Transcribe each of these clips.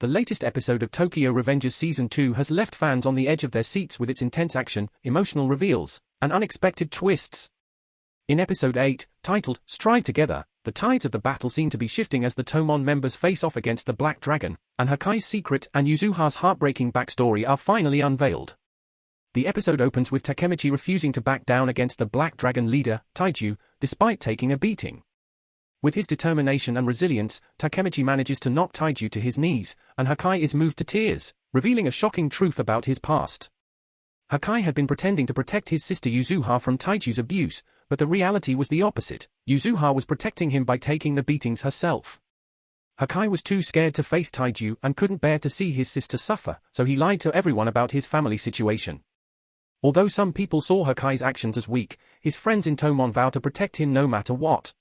The latest episode of Tokyo Revengers Season 2 has left fans on the edge of their seats with its intense action, emotional reveals, and unexpected twists. In Episode 8, titled Strive Together, the tides of the battle seem to be shifting as the Toman members face off against the Black Dragon, and Hakkai's secret and Yuzuha's heartbreaking backstory are finally unveiled. The episode opens with Takemichi refusing to back down against the Black Dragon leader, Taiju, despite taking a beating. With his determination and resilience, Takemichi manages to knock Taiju to his knees, and Hakkai is moved to tears, revealing a shocking truth about his past. Hakkai had been pretending to protect his sister Yuzuha from Taiju's abuse, but the reality was the opposite. Yuzuha was protecting him by taking the beatings herself. Hakkai was too scared to face Taiju and couldn't bear to see his sister suffer, so he lied to everyone about his family situation. Although some people saw Hakkai's actions as weak, his friends in Toman vow to protect him no matter what.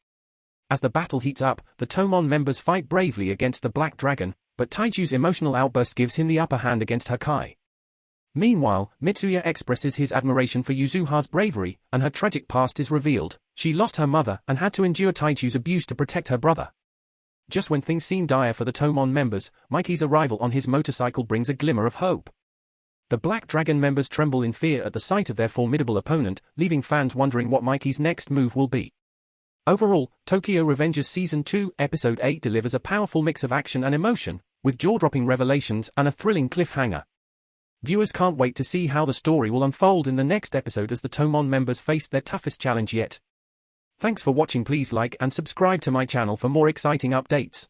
As the battle heats up, the Toman members fight bravely against the Black Dragon, but Taiju's emotional outburst gives him the upper hand against Hakkai. Meanwhile, Mitsuya expresses his admiration for Yuzuha's bravery, and her tragic past is revealed. She lost her mother and had to endure Taiju's abuse to protect her brother. Just when things seem dire for the Toman members, Mikey's arrival on his motorcycle brings a glimmer of hope. The Black Dragon members tremble in fear at the sight of their formidable opponent, leaving fans wondering what Mikey's next move will be. Overall, Tokyo Revengers Season 2, Episode 8 delivers a powerful mix of action and emotion, with jaw-dropping revelations and a thrilling cliffhanger. Viewers can't wait to see how the story will unfold in the next episode as the Toman members face their toughest challenge yet. Thanks for watching please like and subscribe to my channel for more exciting updates.